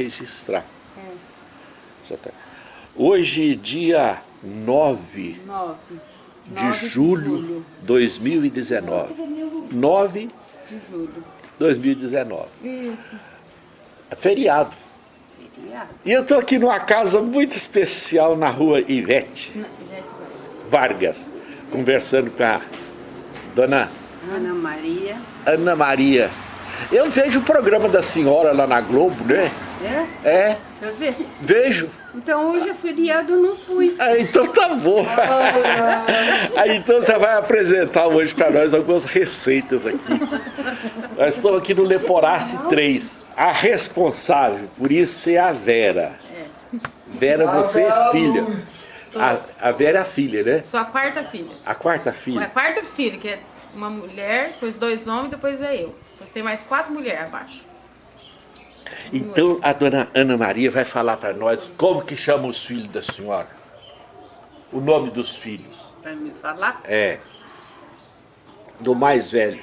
registrar. É. Já tá. Hoje, dia 9, 9. de 9 julho de 2019. 9 de julho 2019. Isso. É feriado. Feriado. E eu estou aqui numa casa muito especial na rua Ivete, Não, Ivete Vargas, conversando com a dona Ana Maria. Ana Maria. Eu vejo o programa da senhora lá na Globo, né? É? É. Você vê? Vejo. Então hoje é feriado, eu não fui. Ah, então tá bom. Ah. Então você vai apresentar hoje para nós algumas receitas aqui. Nós estamos aqui no Leporace 3. A responsável por isso é a Vera. É. Vera, você é filha. A, a Vera é a filha, né? Sou a quarta filha. A quarta filha? A quarta filha, que é uma mulher, depois dois homens, depois é eu. Depois tem mais quatro mulheres abaixo. Então a dona Ana Maria vai falar para nós como que chama os filhos da senhora. O nome dos filhos. Para me falar? É. Do mais velho.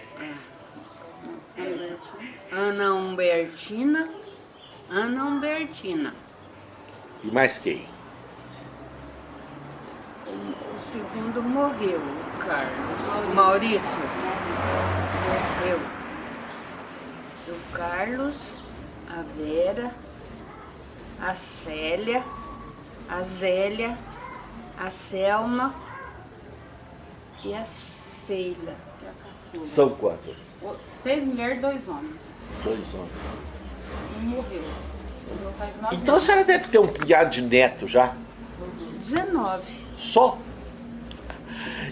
É. Ana Humbertina. Ana Humbertina. E mais quem? O, o segundo morreu, o Carlos. Maurício. Morreu. O Carlos a Vera, a Célia, a Zélia, a Selma e a Ceila. É São quantas? Seis mulheres, dois homens. Dois homens. Um morreu. Então a senhora deve ter um punhado de neto já? 19. Só?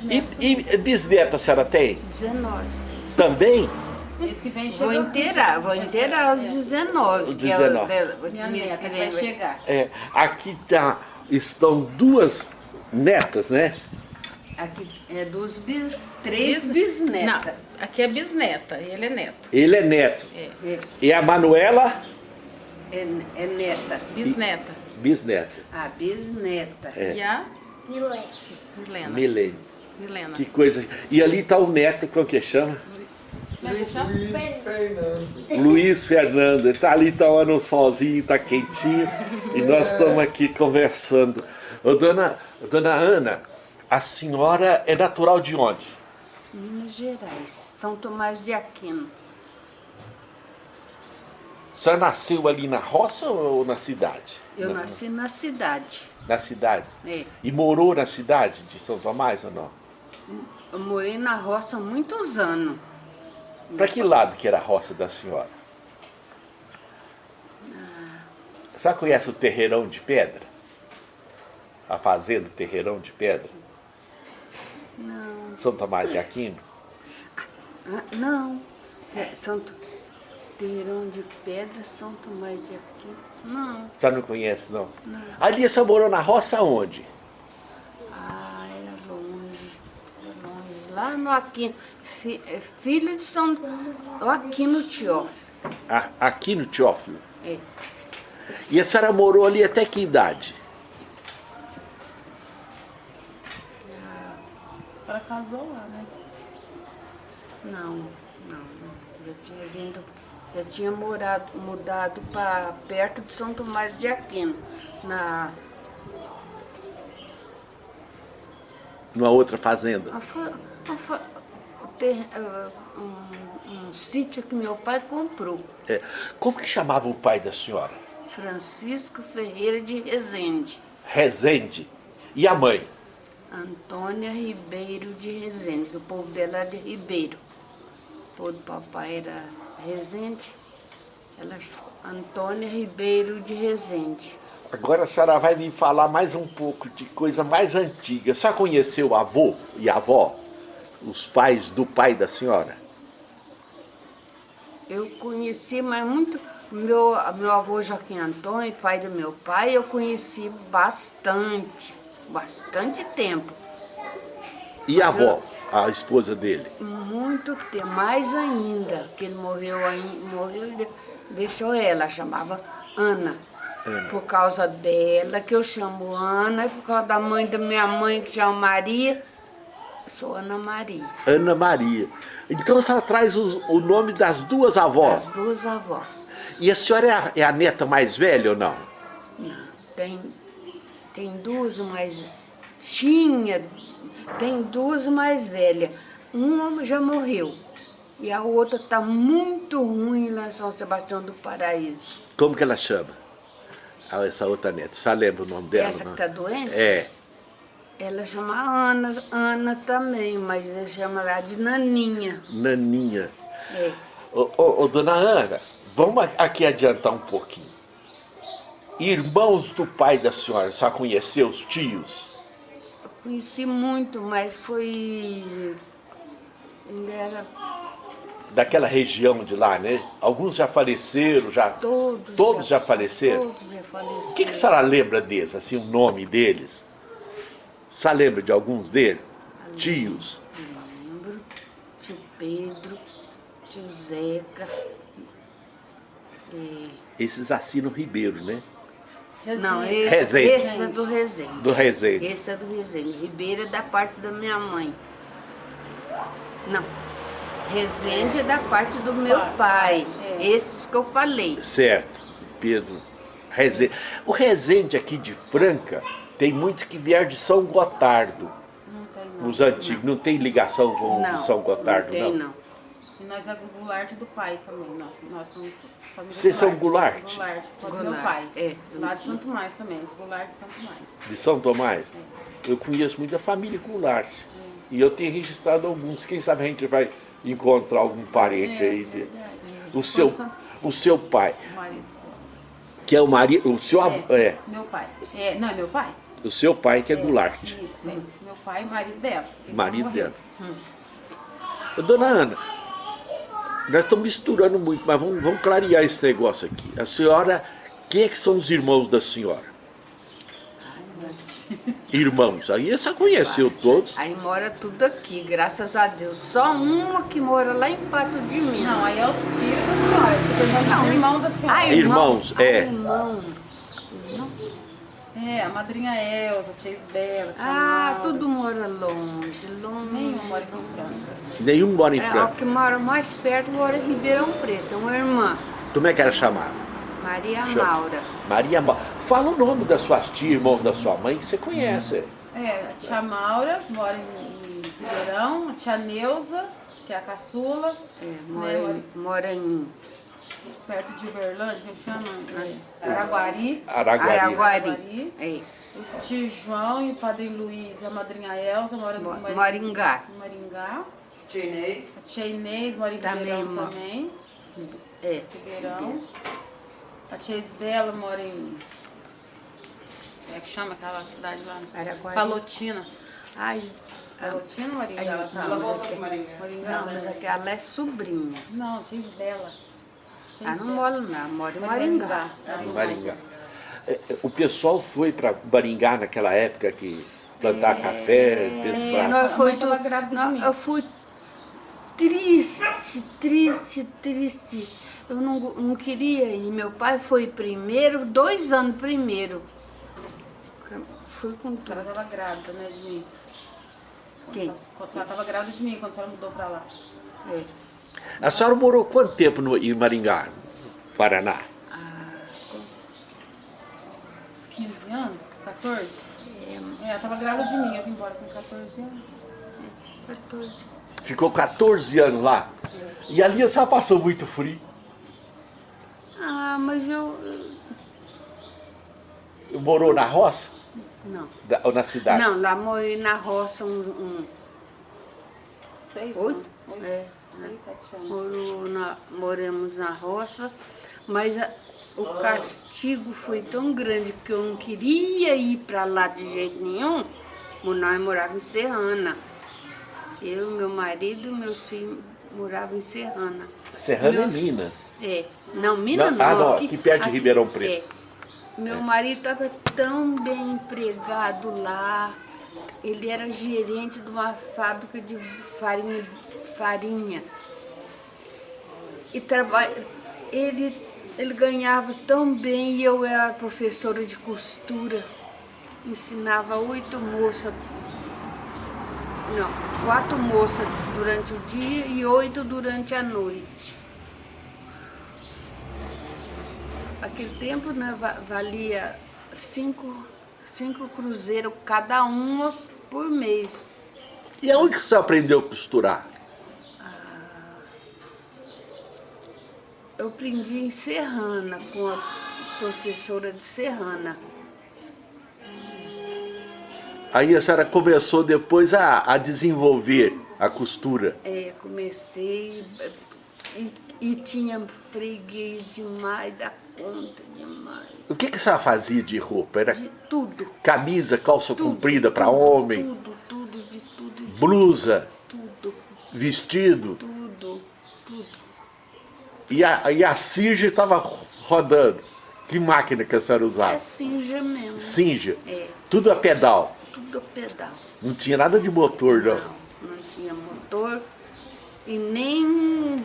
E, e bisneta a senhora tem? 19. Também? Esse que vem Vou inteirar, vou inteirar os 19. Os 19. Que é o, neta vai chegar. É, aqui tá, estão duas netas, né? Aqui é dos bis, três bisnetas. Não, aqui é bisneta, ele é neto. Ele é neto. É. E a Manuela? É, é neta. Bisneta. E, bisneta. A bisneta. É. E a? Milene. Milena. Milene. Milena. Que coisa. E ali tá o neto, como que chama? Luiz, Luiz Fernando. Luiz Fernando, ele tá ali tomando um solzinho, tá quentinho, e nós estamos aqui conversando. Ô, dona, dona Ana, a senhora é natural de onde? Minas Gerais, São Tomás de Aquino. A senhora nasceu ali na roça ou na cidade? Eu nasci na cidade. Na cidade? É. E morou na cidade de São Tomás ou não? Eu morei na roça há muitos anos. Para que lado que era a roça da senhora? A senhora conhece o Terreirão de Pedra? A fazenda Terreirão de Pedra? Não. São Tomás de Aquino? Ah, não. É, Santo Terreirão de Pedra, São Tomás de Aquino. Não. A senhora não conhece, não? Não. Ali a senhora morou na roça onde? Ah, era longe. Era longe. Lá no Aquino. Fi, é, filho de São Aquino Teófilo. Ah, aqui no Teófilo? É. E a senhora morou ali até que idade? A senhora casou lá, né? Não, não. Já tinha vindo, já tinha morado, mudado para perto de São Tomás de Aquino, na... Numa outra fazenda? Uh, um, um sítio que meu pai comprou. É. Como que chamava o pai da senhora? Francisco Ferreira de Rezende. Rezende. E a mãe? Antônia Ribeiro de Rezende, que o povo dela é de Ribeiro. O povo do papai era Rezende. Ela Antônia Ribeiro de Rezende. Agora a senhora vai me falar mais um pouco de coisa mais antiga. Só conheceu o avô e a avó? Os pais do pai da senhora? Eu conheci, mas muito... Meu, meu avô Joaquim Antônio, pai do meu pai, eu conheci bastante, bastante tempo. E a avó, a esposa dele? Muito tempo, mais ainda, que ele morreu, morreu e deixou ela, chamava Ana. Ana. Por causa dela, que eu chamo Ana, e por causa da mãe da minha mãe, que chama Maria, sou Ana Maria. Ana Maria. Então você traz os, o nome das duas avós? Das duas avós. E a senhora é a, é a neta mais velha ou não? Não, tem, tem duas mais... Tinha, tem duas mais velhas. Uma já morreu. E a outra está muito ruim lá em São Sebastião do Paraíso. Como que ela chama? Ah, essa outra neta. Você lembra o nome dela? Essa que está doente? É. Ela chama Ana, Ana também, mas ele chama ela de Naninha. Naninha. É. Ô, ô, ô, dona Ana, vamos aqui adiantar um pouquinho. Irmãos do pai da senhora, só conheceu os tios? Eu conheci muito, mas foi... Ele era... Daquela região de lá, né? Alguns já faleceram, já... Todos, Todos já, faleceram? Todos já faleceram. O que, que a senhora lembra deles, assim, o nome deles? Senhora lembra de alguns deles? Tios? Lembro. Tio Pedro, tio Zeca. é, Esses assinam Ribeiro, né? Não, esse, Resende. esse é do Resende. Do Resende. Esse é do Resende. Ribeiro é da parte da minha mãe. Não. Resende é da parte do meu pai. Esses que eu falei. Certo, Pedro. Resende. O Resende aqui de Franca tem muito que vier de São Gotardo. Não tem não. Os antigos, não tem ligação com Não, o São Gotardo, não tem não? não. E nós é Goulart do pai também. Nós, nós somos família Vocês são Goulart? Goulart, do meu Goulart, pai. é. Lá de Santo Mais também. Os Goulart de Santo Mais. De São Tomás? Eu conheço muito a família Goulart. E eu tenho registrado alguns. Quem sabe a gente vai encontrar algum parente aí. dele. verdade. O seu, o seu pai, O marido. que é o marido, o seu avô, É, é, Meu pai. É, não, é meu pai? O seu pai que é Goulart, Isso, é. Meu pai e marido dela. Marido dela. Ô, Dona Ana, nós estamos misturando muito, mas vamos, vamos clarear esse negócio aqui. A senhora, quem é que são os irmãos da senhora? Irmãos, aí você conheceu todos. Aí mora tudo aqui, graças a Deus. Só uma que mora lá em Pato de Minas. Não, aí é os filhos da senhora. Não, irmãos da senhora. Ah, Irmãos, ah, é. irmão. É, a madrinha Elza, a tia Isbela, tia Ah, Laura. tudo mora longe, longe. Nenhum mora em Franca. Nenhum mora em É, o Franca. que mora mais perto mora em Ribeirão Preto, uma irmã, Como é que era chamada? Maria Chama. Maura. Maria Ma... Fala o nome das suas tias, irmãos da sua mãe, que você conhece. É, a tia Maura mora em, Ribeirão, a tia Neuza, que é a caçula, É, mora, em, mora em perto de Uberlândia, que chama? É, Araguari. Araguari. Araguari. Araguari. É, O tio João e o padre Luiz e a madrinha Elza moram Mari- Maringá. em Maringá. Tia Inês. A tia Inês mora em Também, Ribeirão também. É, Ribeirão. A tia Isbela mora em. Como é que chama aquela cidade lá? Araguari. Palotina. Ai, Palotina ou Maringá? Ela tá? Ela volta pro Maringá. Maringá? não, mas aquela é sobrinha. Não, tia Isbela. Ela não mora lá, mora em Maringá. Maringá. Maringá. É, é, O pessoal foi para Maringá naquela época que plantar café, É, desfrar. nós foi mãe tava tu- nós- eu fui triste, triste, triste. Eu não, não queria ir. Meu pai foi primeiro, dois anos primeiro. Fui com A tudo. senhora estava grávida, né, de mim? Quem? Quando a senhora estava grávida de mim, quando a senhora mudou pra lá. É. A senhora morou quanto tempo no, em Maringá, Paraná? Uns 15 anos? 14? É, É, ela estava grávida de mim, eu vim embora com 14 anos. 14. Ficou 14 anos lá. E ali a senhora passou muito frio. Ah, mas eu. Morou na roça Não. Da- ou na cidade? Não, lá morei na roça um. um Seis oito? anos. Oito. É. Seis, sete anos. Morou na, moramos na roça, mas a- o castigo foi tão grande que eu não queria ir para lá de jeito nenhum. Nós morávamos em Serrana. Eu, meu marido e meus filhos moravam em Serrana. Serrana Meus- é Minas. É. Não, Minas Não, não. ah, não, aqui perto de Ribeirão Preto. é. Meu marido estava tão bem empregado lá. Ele era gerente de uma fábrica de farinha. Farinha. E ele, ele ganhava tão bem e eu era professora de costura. Ensinava oito moças, não, quatro moças durante o dia e oito durante a noite. aquele tempo né, valia cinco, cinco cruzeiros cada uma por mês. E aonde que você aprendeu a costurar? Eu aprendi em Serrana, com a professora de Serrana. Aí a senhora começou depois a, a desenvolver a costura? É, comecei e, e tinha freguês demais da conta, demais. O que, que a senhora fazia de roupa? Era de tudo. Camisa, calça tudo, comprida para homem? Tudo, tudo, de tudo. De Blusa? Tudo. Vestido? Tudo. E a, e a Sinja estava rodando? Que máquina que a senhora usava? É Sinja mesmo. Sinja? É. Tudo a pedal? Tudo a pedal. Não tinha nada de motor, não? Não, não tinha motor e nem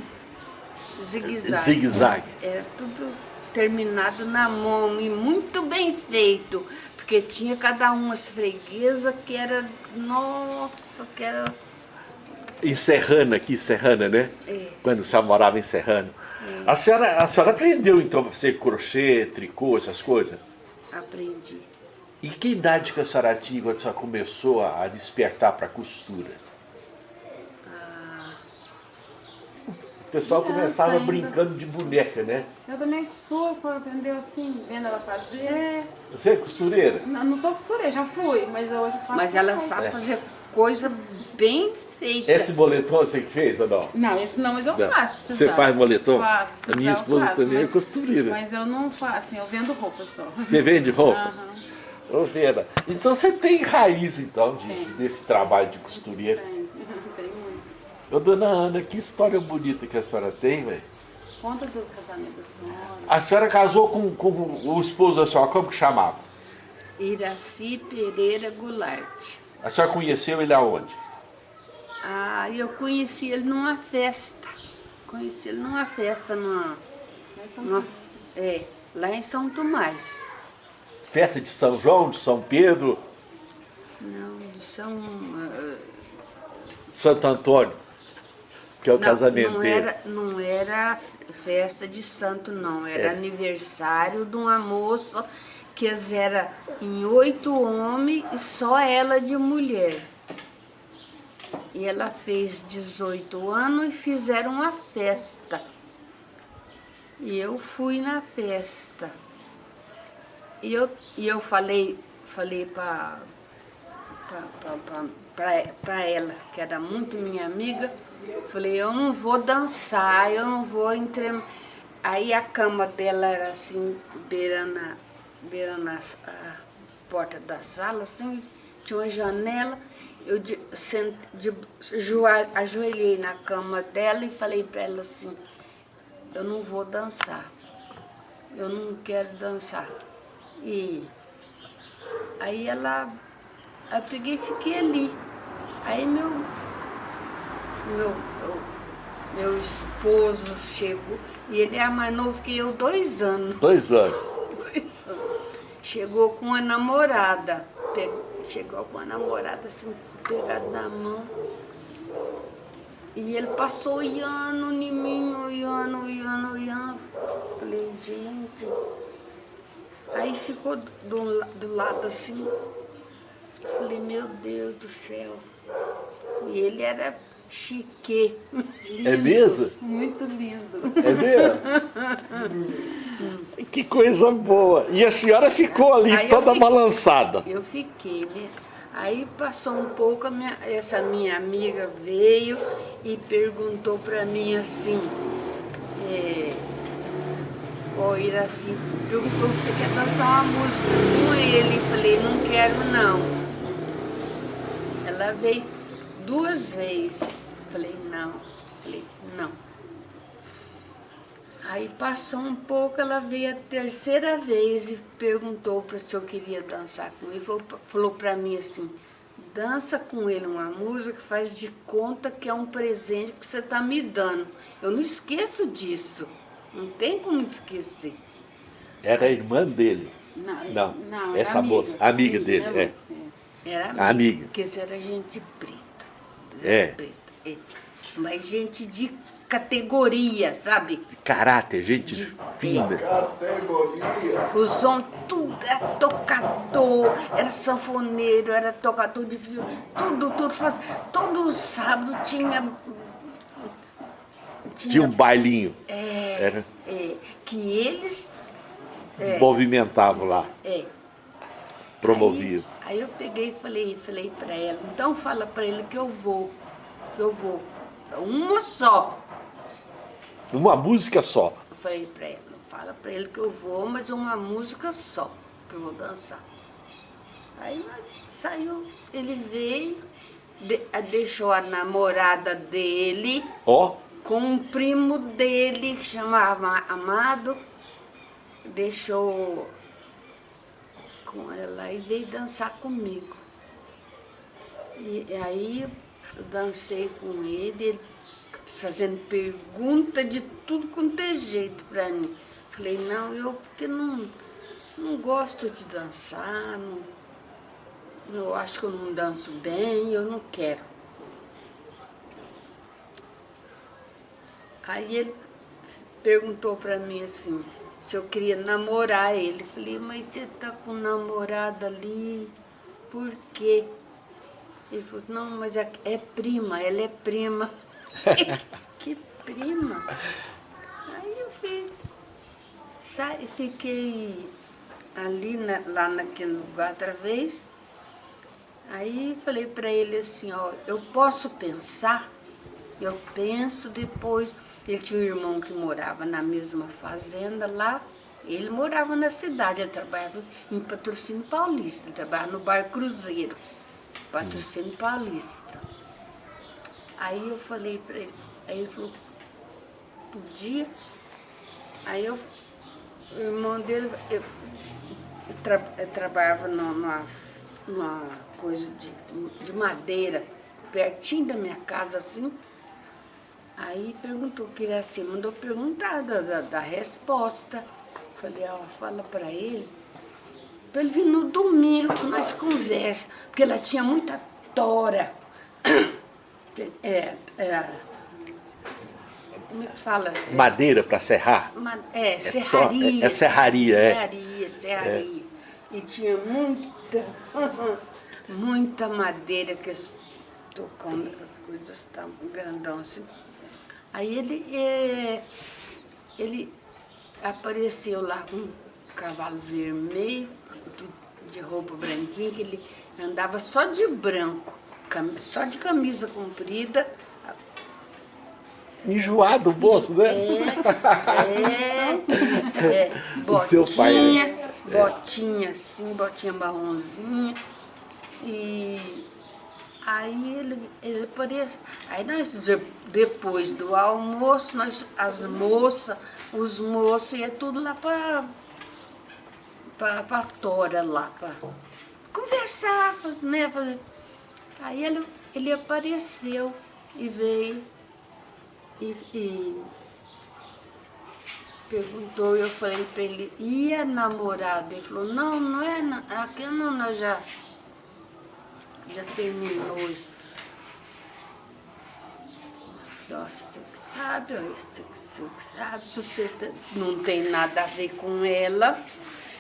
zigue-zague. Zigue-zague. Era tudo terminado na mão e muito bem feito. Porque tinha cada uma as freguesas que era, nossa, que era... Em Serrana, aqui, Serrana, né? É. Quando você morava em Serrana. A, senhora, a senhora aprendeu, então, a fazer crochê, tricô, essas coisas? Aprendi. E que idade que a senhora tinha quando a senhora começou a despertar para a costura? Ah, o pessoal começava ainda. brincando de boneca, né? Eu também costuro, aprendeu assim, vendo ela fazer. É. Você é costureira? Não, não sou costureira, já fui, mas hoje eu faço. Mas ela sabe é. fazer coisa bem feita. Esse boletom você que fez ou não? Não, esse não, mas eu não. faço. Você sabe. faz boletom? Faço, A minha esposa faço, também mas, é costureira. Mas eu não faço, assim, eu vendo roupa só. Você vende roupa? Uhum. Ô Vera, então você tem raiz então de, desse trabalho de costureira? Tem, tem muito. Ô dona Ana, que história bonita que a senhora tem, velho. Conta do casamento da senhora. A senhora casou com, com o esposo da senhora, como que chamava? Iraci Pereira Goulart. A senhora conheceu ele aonde? Ah, eu conheci ele numa festa. Conheci ele numa festa numa, numa é, lá em São Tomás. Festa de São João, de São Pedro? Não, de São... Uh, Santo Antônio, que é o não, casamento não dele. Era, não era festa de santo, não. Era é. aniversário de uma moça que era em oito homens e só ela de mulher. E ela fez 18 anos e fizeram uma festa. E eu fui na festa. E eu, e eu falei, falei para para ela, que era muito minha amiga, falei, eu não vou dançar, eu não vou entre... Aí a cama dela era assim, beirando a, beirando a, a porta da sala, assim, tinha uma janela, eu de, sent, de, ajoelhei na cama dela e falei para ela assim, eu não vou dançar, eu não quero dançar. E aí ela, eu peguei e fiquei ali. Aí meu, meu, meu, meu esposo chegou, e ele é mais novo que eu, dois anos. Dois anos. Dois anos. Chegou com a namorada, chegou com a namorada assim, pegado na mão. E ele passou olhando em mim, olhando, olhando, olhando. Falei, gente, Aí ficou do, do lado assim, falei, meu Deus do céu. E ele era chique. É mesmo? Muito lindo. É mesmo? que coisa boa. E a senhora ficou ali Aí toda eu balançada. Eu fiquei, né? Aí passou um pouco, minha, essa minha amiga veio e perguntou para mim assim, é, o Iraci perguntou se quer dançar uma música com ele. Falei, não quero não. Ela veio duas vezes. Falei, não. Falei, não. Aí passou um pouco, ela veio a terceira vez e perguntou para se eu queria dançar com ele. Falou, falou para mim assim, dança com ele uma música, faz de conta que é um presente que você está me dando. Eu não esqueço disso. Não tem como esquecer. Era a irmã dele? Não, não, não essa amiga, moça, amiga dele, é. Era amiga, amiga. Porque era gente preta. É. Preta, é. Mas gente de categoria, sabe? De caráter, gente de, fina. Categoria. Os homens, tudo era tocador, era sanfoneiro, era tocador de violão, tudo, tudo. Faz, todo sábado tinha tinha, tinha um bailinho. É, Era. é que eles... É, movimentavam lá. É. Promoviam. Aí, aí, eu peguei e falei, falei para ela, então fala para ele que eu vou, que eu vou. Uma só. Uma música só? Eu falei para ela, fala para ele que eu vou, mas uma música só, que eu vou dançar. Aí saiu, ele veio, de, deixou a namorada dele. Oh com um primo dele que chamava Amado, deixou com ela e veio dançar comigo. E aí eu dancei com ele, ele fazendo pergunta de tudo quanto é jeito para mim. Falei, não, eu porque não, não gosto de dançar, não, eu acho que eu não danço bem, eu não quero. Aí ele perguntou para mim assim, se eu queria namorar ele. Falei, mas você tá com namorada ali, por quê? Ele falou, não, mas é, é prima, ela é prima. que prima? Aí eu fui, sai, fiquei ali na, lá naquele lugar outra vez. Aí falei para ele assim, ó, eu posso pensar? Eu penso depois ele tinha um irmão que morava na mesma fazenda lá. Ele morava na cidade, ele trabalhava em Patrocínio Paulista, ele trabalhava no Bar Cruzeiro, Patrocínio Paulista. Aí eu falei para ele, aí ele falou, podia. Aí eu, o irmão dele, eu, eu, tra, eu trabalhava numa, numa coisa de, de madeira, pertinho da minha casa, assim, Aí perguntou, que assim, mandou perguntar da, da, da resposta. Falei, ó, fala para ele, para ele vir no domingo que nós conversa, porque ela tinha muita tora. É, é, como é que fala? Madeira para serrar? É, é, serraria. É, serraria, é. Serraria, serraria. É. E tinha muita, muita madeira que eles tocando, coisas tão grandão assim. Aí ele, é, ele apareceu lá com um cavalo vermelho, de roupa branquinha, que ele andava só de branco, só de camisa comprida. Enjoado o bolso, né? É, é, é botinha, seu pai, né? botinha assim, botinha marronzinha. E Aí ele, ele aparece. Aí nós, depois do almoço, nós, as moças, os moços, ia tudo lá para pra, pra tora lá, para conversar, né? Fazer. Aí ele, ele apareceu e veio e, e perguntou, eu falei para ele, e a namorada? Ele falou, não, não é, aqui não, nós já já terminou. Você que sabe, você que sabe, se você não tem nada a ver com ela.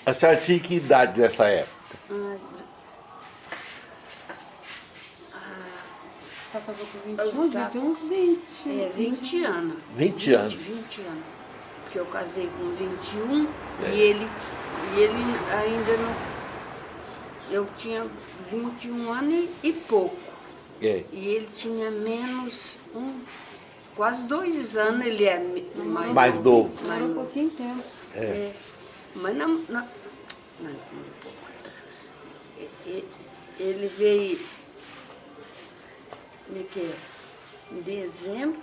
A senhora tinha que idade nessa época? Ah, só casou com 21, já tinha uns 20. É, 20 anos. 20, 20 anos? 20 anos. Porque eu casei com 21 é. e, ele, e ele ainda não eu tinha 21 anos e pouco. É. E ele tinha menos, um, quase dois anos, ele é mais, mais novo. Mais um pouquinho tempo. É. é. Mas não, não, não, ele veio me que, em dezembro,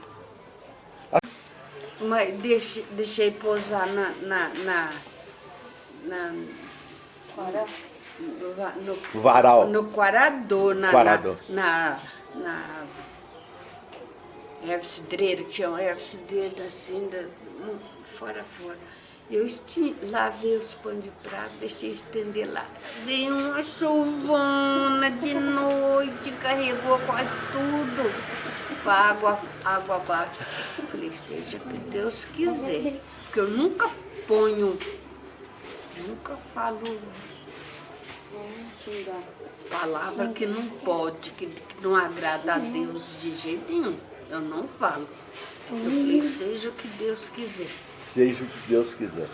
mas deixei, deixei pousar na, na, na, na no, Varal. No Quarador, na, Quarador. na, na, na erva cidreira, tinha uma erva cidreira assim, da, fora, fora. Eu esti, lavei os pães de prato, deixei estender lá. Veio uma chuvona de noite, carregou quase tudo. Água, água abaixo. Falei, seja que Deus quiser. Porque eu nunca ponho, nunca falo palavra que não pode, que, que não agrada a Deus de jeito nenhum. Eu não falo. Eu falei, seja o que Deus quiser seja o que Deus quiser.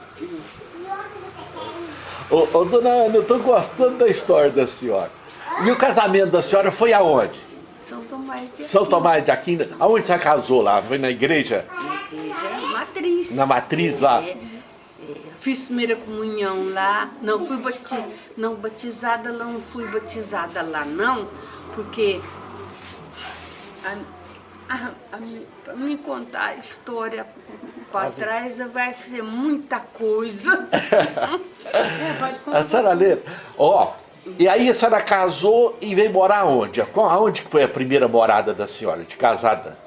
Ô, ô dona Ana, eu estou gostando da história da senhora. E o casamento da senhora foi aonde? São Tomás de Aquino. São Tomás de Aquino. Aonde você casou lá? Foi na igreja? Na igreja matriz. Na matriz lá? É, é, fiz primeira comunhão lá. Não fui batiz, não batizada lá, não fui batizada lá não, porque a, a, a, me contar a história para trás vai fazer muita coisa. é, a senhora lê. Ó, e aí a senhora casou e veio morar onde? Aonde foi a primeira morada da senhora, de casada?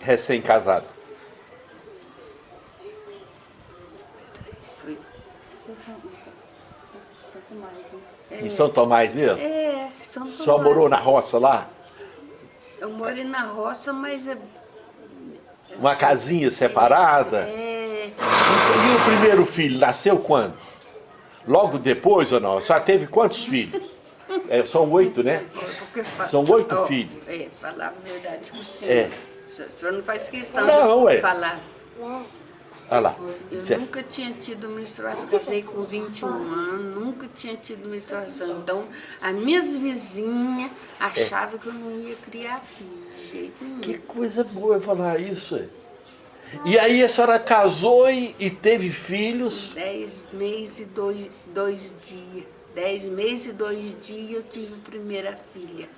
Recém-casada. Em São Tomás mesmo? É, São Tomás. Só morou na roça lá? Eu morei na roça, mas é uma casinha separada? É. E o primeiro filho nasceu quando? Logo depois ou não? Senhora teve quantos filhos? É, são oito, né? São oito oh, filhos. É, falar a verdade com o senhor. É. O senhor não faz questão não, de é. falar. Olha lá. Eu certo. nunca tinha tido menstruação, casei com 21 anos, nunca tinha tido menstruação. Então, as minhas vizinhas achavam é. que eu não ia criar filho. Que coisa boa falar isso. E aí a senhora casou e, e teve filhos? Dez meses e dois, dois dias. Dez meses e dois dias eu tive a primeira filha.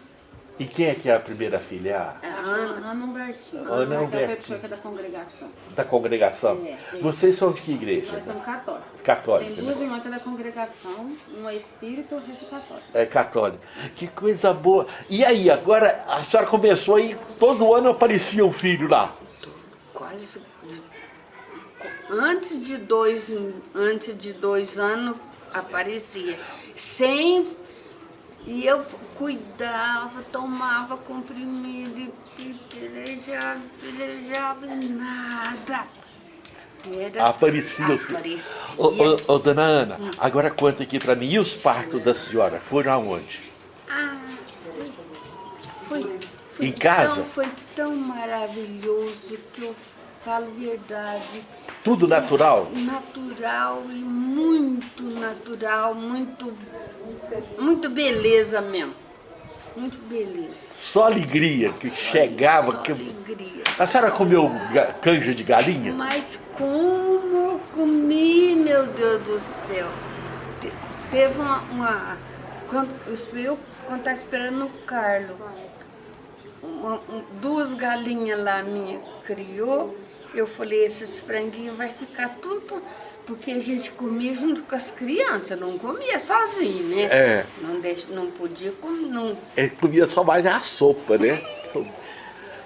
E quem é que é a primeira filha? É a Ana, Ana Humbertina. Ana Humbertina. É da congregação. Da congregação? É, é. Vocês são de que igreja? Nós somos católicos. Católicos. Tem duas né? irmãs da congregação, uma é espírita e outra é católica. É católica. Que coisa boa. E aí, agora a senhora começou aí, todo ano aparecia um filho lá? Quase... Antes de dois, antes de dois anos aparecia. Sem e eu cuidava, tomava comprimido e pelejava, pelejava e nada. Era, aparecia. aparecia. Ô, ô, ô, dona Ana, hum. agora conta aqui para mim, e os partos da senhora foram aonde? Ah, foi, foi em casa? Tão, foi tão maravilhoso que eu falo verdade. Tudo natural? Natural e muito natural, muito muito beleza mesmo. Muito beleza. Só alegria que só chegava. Só que... alegria. A senhora comeu canja de galinha? Mas como comi, meu Deus do céu. Teve uma. uma quando, eu quando estava esperando o Carlos, uma, um, duas galinhas lá minha criou, eu falei, esses franguinhos vai ficar tudo porque a gente comia junto com as crianças, não comia sozinho, né? É. Não, deixa, não podia comer. Não... Ele comia só mais a sopa, né?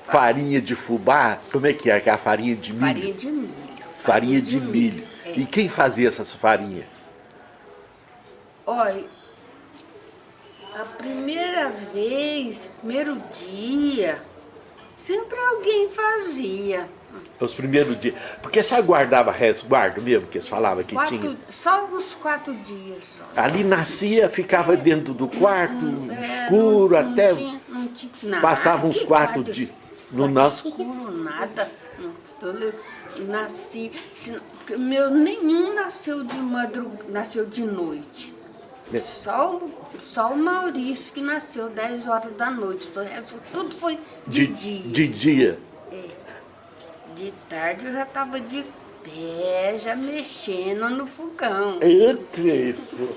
farinha de fubá, como é que é? Que é a farinha de milho? Farinha de milho. Farinha, farinha de, de, milho. milho. É. E quem fazia essa farinha? Olha, a primeira vez, primeiro dia, sempre alguém fazia. Os primeiros dias. Porque você guardava resguardo mesmo, que eles falavam que quatro, tinha? Só uns quatro dias. Ali nascia, ficava dentro do quarto, é, escuro, não, não até. Tinha, não tinha nada. Passava uns quatro dias. Não nasce. escuro, nada. Eu nasci. Meu nenhum nasceu de madrugada, nasceu de noite. É. Só, só o Maurício que nasceu 10 horas da noite. O resto tudo foi de, de dia. De dia. De tarde eu já estava de pé, já mexendo no fogão. Eita, isso.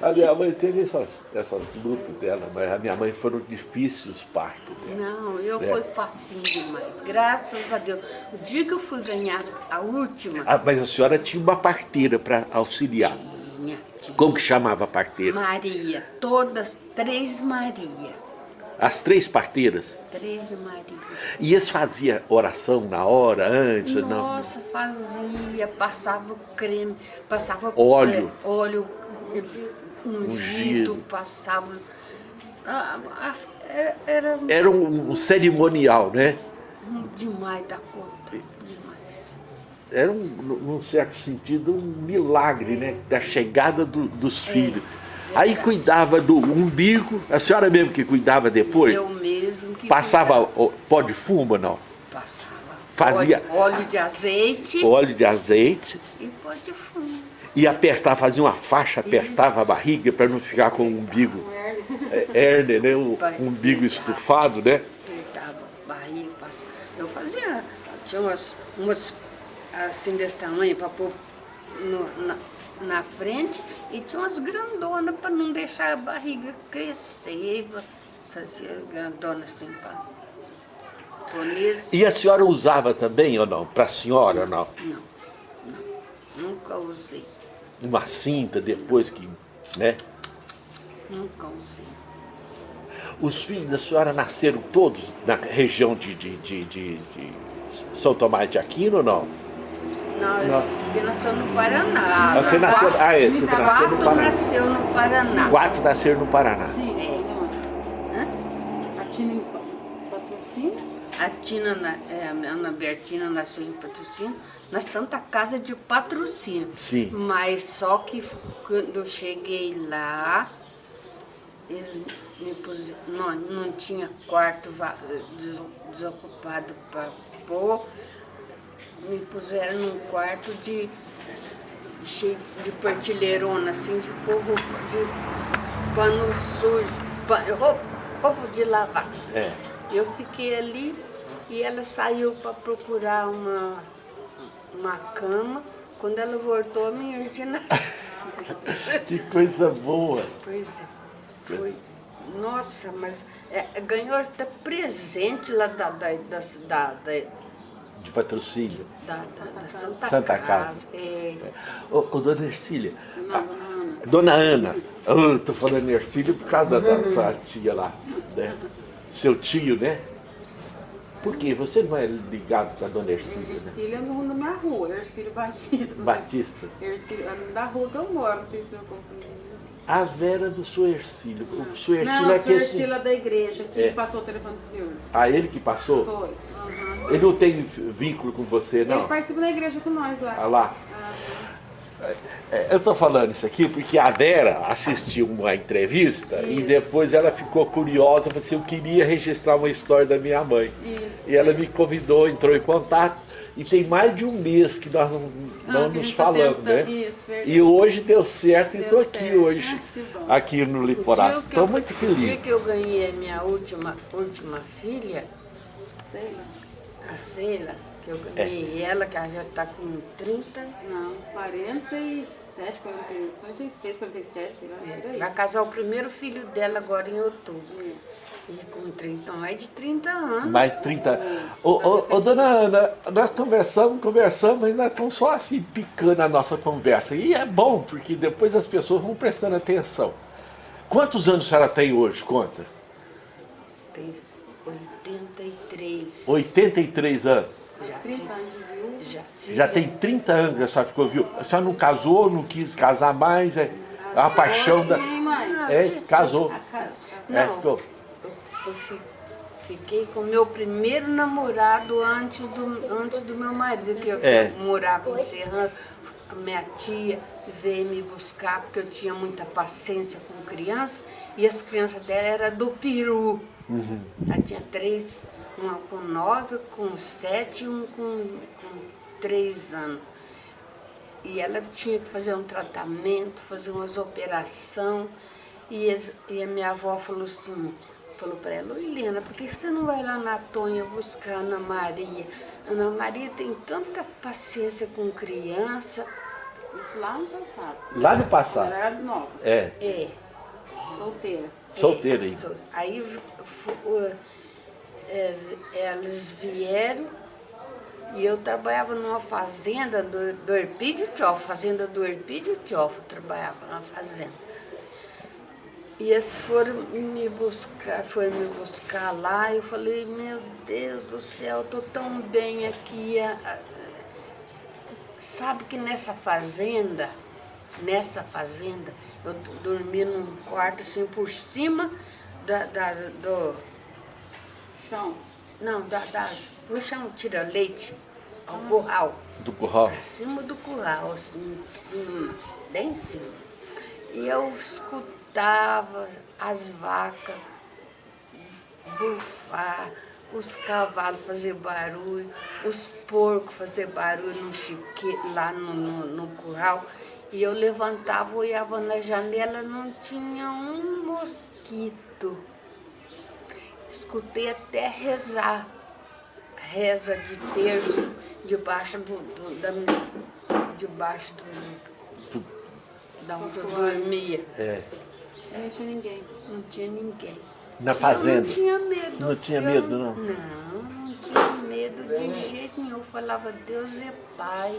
A minha mãe teve essas, essas lutas dela, mas a minha mãe foram difíceis os partos dela. Não, eu é. fui facinho demais, graças a Deus. O dia que eu fui ganhar a última... Ah, mas a senhora tinha uma parteira para auxiliar. Tinha, tinha. Como que chamava a parteira? Maria, todas, três Maria. As três parteiras? Três maridos. E eles faziam oração na hora, antes? Nossa, não? fazia, passava creme, passava óleo, é, óleo ungido, ungido. passava... Ah, ah, é, era, era um, um cerimonial, né? Demais da conta, demais. Era, um, num certo sentido, um milagre, né? Da chegada do, dos é. filhos. Aí cuidava do umbigo, a senhora mesmo que cuidava depois? Eu mesmo que Passava cuidava. pó de fumo não? Passava. Fazia óleo, óleo de azeite. Óleo de azeite. E pó de fumo. E apertava, fazia uma faixa, apertava Isso. a barriga para não ficar com o umbigo. Hernia, né? O umbigo estufado, né? Apertava a barriga, passava. Eu fazia, tinha umas, umas assim desse tamanho para pôr no, na, na frente e tinha umas grandonas para não deixar a barriga crescer. Fazia grandona assim para E a senhora usava também ou não? Para a senhora ou não? Não, não, nunca usei. Uma cinta depois que, né? Nunca usei. Os filhos da senhora nasceram todos na região de, de, de, de, de São Tomás de Aquino ou não? Não, você nasceu no Paraná. Você nasceu, ah, é, você nasceu no Paraná. nasceu no Paraná. Quatro nasceram no Paraná. Sim. É. A Tina em patrocínio? A Tina, é, a Ana Bertina nasceu em patrocínio, na Santa Casa de Patrocínio. Sim. Mas só que quando eu cheguei lá, eles me pus, não, não tinha quarto desocupado para pôr me puseram num quarto de cheio de partilheirona, assim, de porro, de pano sujo, pano, roupa, roupa de lavar. É. Eu fiquei ali e ela saiu para procurar uma, uma cama. Quando ela voltou, a minha Regina... que coisa boa! Pois é, foi... Nossa, mas é, ganhou até presente lá da, da, da, da, da de patrocínio. Da, da, da Santa, Santa, Casa. Casa. É. Ô, ô, dona Ercília. Não, dona Ana. Eu tô falando Ercília por causa da, da sua tia lá. Né? Seu tio, né? Por quê? Você não é ligado com a dona Ercília? Ercília né? é no da minha rua, Ercília Batista. Batista? Ercília, é da rua que eu moro, não sei se eu confundi. A Vera do seu Ercílio. O seu Ercílio não, é que. Não, o Ercílio é da igreja, que é. passou o telefone do senhor. Ah, ele que passou? Foi. Ele não tem vínculo com você, não? Ele participa da igreja com nós lá. Ah, lá. Ah. Eu estou falando isso aqui porque a Vera assistiu uma entrevista isso. e depois ela ficou curiosa, falou assim, eu queria registrar uma história da minha mãe. Isso. E ela me convidou, entrou em contato e tem mais de um mês que nós não, não ah, nos tá falamos, né? Isso, e hoje deu certo deu e estou aqui hoje, ah, aqui no Liporá. Estou muito feliz. O dia que eu ganhei a minha última, última filha, Sei a Sheila, que eu ganhei é. ela, que ela já está com 30. Não, 47, 46, 47, sei lá. É, vai casar o primeiro filho dela agora em outubro. É. E com 30, mais de 30 anos. Mais de 30 anos. Ô, ô, ô, dona Ana, nós conversamos, conversamos, mas nós estamos só assim picando a nossa conversa. E é bom, porque depois as pessoas vão prestando atenção. Quantos anos a senhora tem hoje, conta? Tem 83. 83 anos? Já. 30 anos de viúva? Já. Já tem 30 anos que a senhora ficou viúva. A senhora não casou, não quis casar mais? É a paixão da... É, casou. Não, é, ficou. Eu, fiquei com meu primeiro namorado antes do, antes do meu marido, que eu, é. eu morava em Serrano. Minha tia veio me buscar, porque eu tinha muita paciência com criança, e as crianças dela eram do Peru. Uhum. Ela tinha três, uma com nove, com sete e um com, com três anos. E ela tinha que fazer um tratamento, fazer umas operações. E, e a minha avó falou assim, falou para ela, Helena, por que você não vai lá na Tonha buscar a Ana Maria? Ana Maria tem tanta paciência com criança. Isso lá no passado. Lá no passado? Ela era nova. É. É. Solteira. Solteira aí. Aí é, elas vieram e eu trabalhava numa fazenda do, do Erpídio Tchofo, fazenda do Erpídio Tchofo, trabalhava na fazenda. E eles foram me buscar, foi me buscar lá, eu falei, meu Deus do céu, eu tô tão bem aqui. Sabe que nessa fazenda, nessa fazenda, eu dormi num quarto assim por cima da, da do... Chão? Não, da, da, no chão tira leite, ao ah. curral. Do curral? Pra cima do curral, assim, em cima, bem em cima. E eu escutava as vacas bufar, os cavalos fazer barulho, os porcos fazer barulho no chique, lá no, no, no curral. E eu levantava, olhava na janela, não tinha um mosquito. Escutei até rezar, reza de terço, debaixo do, do da, debaixo do, da onde eu dormia. É. Não tinha ninguém. Não tinha ninguém. Na fazenda? Eu não tinha medo. Não tinha medo, não? Não, não tinha medo de jeito nenhum. Eu falava, Deus é Pai.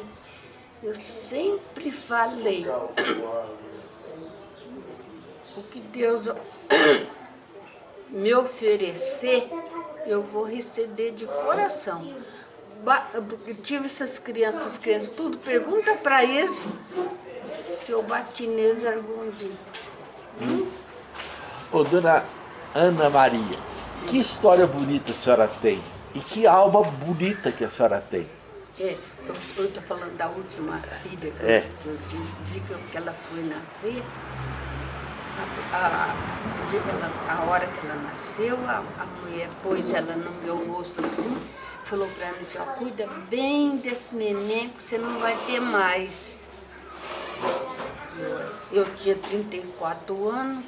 Eu sempre falei. O que Deus me oferecer, eu vou receber de coração. Eu tive essas crianças, crianças, tudo, pergunta para eles se eu bati neles algum dia. Hum? Ô, dona Ana Maria, que história bonita a senhora tem e que alma bonita que a senhora tem. É, eu estou falando da última filha que, é. eu, que eu digo que ela foi nascer. A, a, ela, a hora que ela nasceu, a, a, mulher pôs ela no meu rosto assim, falou para mim assim, ó, cuida bem desse neném que você não vai ter mais. Eu, eu tinha 34 anos,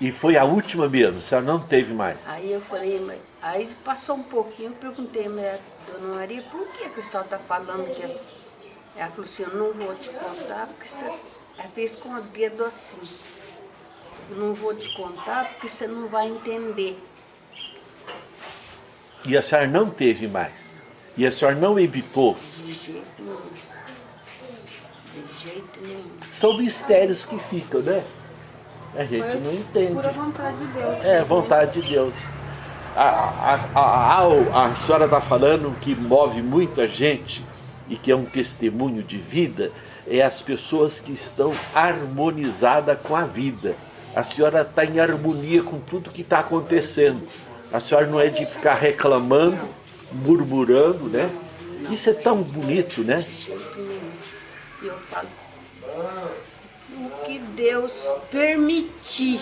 e foi a última mesmo, a senhora não teve mais? Aí eu falei, aí passou um pouquinho, eu perguntei, mas dona Maria, por que, que a senhora está falando que... Ela falou assim, eu não vou te contar, porque você... Ela fez com o dedo assim. Eu não vou te contar, porque você não vai entender. E a senhora não teve mais? E a senhora não evitou? De jeito nenhum. De jeito nenhum. São mistérios que ficam, né? A gente Mas não entende. Pura vontade de Deus. É, né? vontade de Deus. A, a, a, a, senhora está falando que move muita gente e que é um testemunho de vida, é as pessoas que estão harmonizadas com a vida. A senhora está em harmonia com tudo que está acontecendo. A senhora não é de ficar reclamando, murmurando, né? Isso é tão bonito, né? Eu falo, que Deus permitir